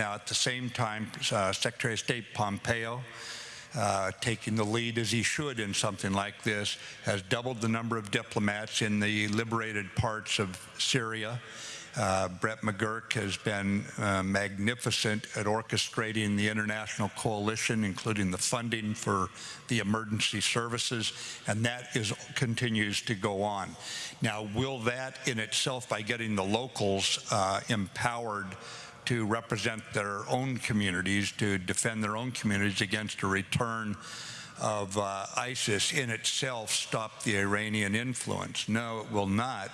Now, at the same time, uh, Secretary of State Pompeo, uh, taking the lead as he should in something like this, has doubled the number of diplomats in the liberated parts of Syria. Uh, Brett McGurk has been uh, magnificent at orchestrating the international coalition, including the funding for the emergency services, and that is continues to go on. Now, will that in itself, by getting the locals uh, empowered to represent their own communities, to defend their own communities against a return of uh, ISIS in itself stop the Iranian influence? No, it will not.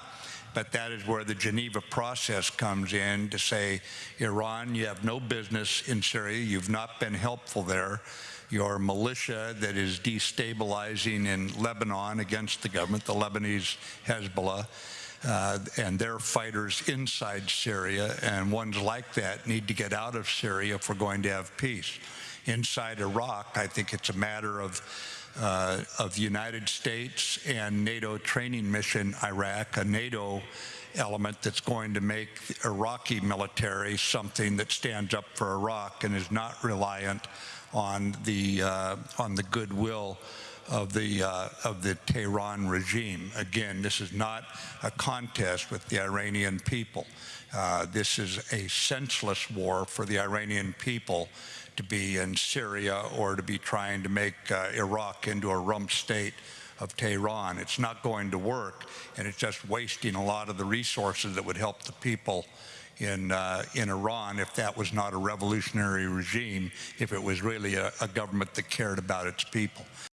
But that is where the Geneva process comes in to say, Iran, you have no business in Syria. You've not been helpful there. Your militia that is destabilizing in Lebanon against the government, the Lebanese Hezbollah, uh, and their fighters inside Syria, and ones like that need to get out of Syria if we're going to have peace. Inside Iraq, I think it's a matter of uh, of United States and NATO training mission Iraq, a NATO element that's going to make Iraqi military something that stands up for Iraq and is not reliant on the uh, on the goodwill of the uh, of the Tehran regime. Again, this is not a contest with the Iranian people. Uh, this is a senseless war for the Iranian people to be in Syria or to be trying to make uh, Iraq into a rump state of Tehran. It's not going to work, and it's just wasting a lot of the resources that would help the people in, uh, in Iran if that was not a revolutionary regime, if it was really a, a government that cared about its people.